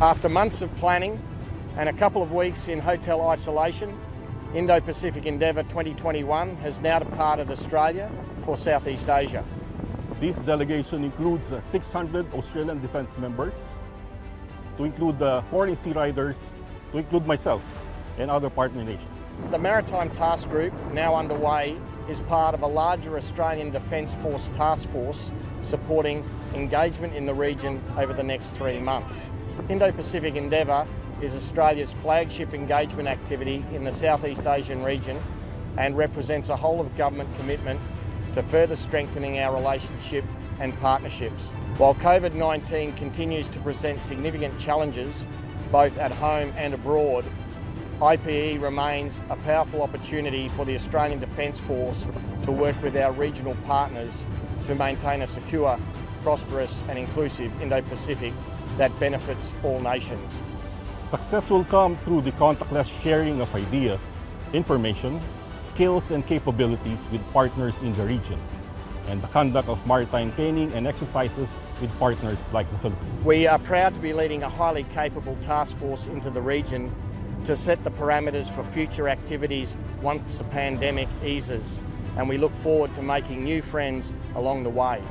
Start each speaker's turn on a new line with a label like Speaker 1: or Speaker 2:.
Speaker 1: After months of planning and a couple of weeks in hotel isolation, Indo-Pacific Endeavour 2021 has now departed Australia for Southeast Asia.
Speaker 2: This delegation includes uh, 600 Australian Defence members, to include the foreign sea riders, to include myself and other partner nations.
Speaker 1: The Maritime Task Group, now underway, is part of a larger Australian Defence Force task force supporting engagement in the region over the next three months. Indo-Pacific Endeavour is Australia's flagship engagement activity in the Southeast Asian region and represents a whole of government commitment to further strengthening our relationship and partnerships. While COVID-19 continues to present significant challenges both at home and abroad, IPE remains a powerful opportunity for the Australian Defence Force to work with our regional partners to maintain a secure, prosperous and inclusive Indo-Pacific that benefits all nations.
Speaker 2: Success will come through the contactless sharing of ideas, information, skills and capabilities with partners in the region and the conduct of maritime training and exercises with partners like the Philippines.
Speaker 1: We are proud to be leading a highly capable task force into the region to set the parameters for future activities once the pandemic eases and we look forward to making new friends along the way.